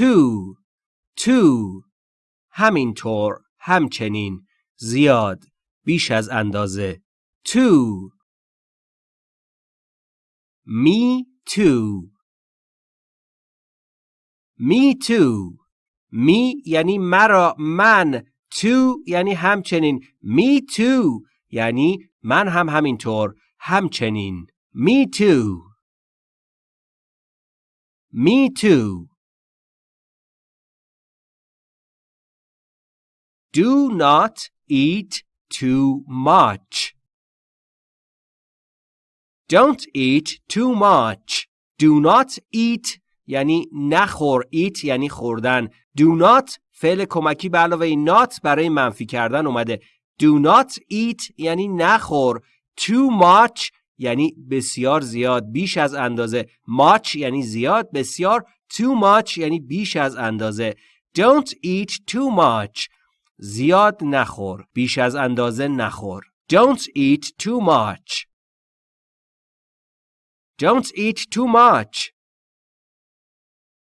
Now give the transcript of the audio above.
too too همینطور همچنین زیاد بیش از اندازه too me too me too me یعنی مرا من to یعنی همچنین me too یعنی من هم همینطور همچنین me too me too do not eat too much. Don't eat too much. Do not eat یعنی نخور. Eat یعنی خوردن. Do not فعل کمکی به علاوه not برای منفی کردن اومده. Do not eat یعنی نخور. Too much یعنی بسیار زیاد بیش از اندازه. Much یعنی زیاد بسیار. Too much یعنی بیش از اندازه. Don't eat too much. زیاد نخور بیش از اندازه نخور don't eat too much don't eat too much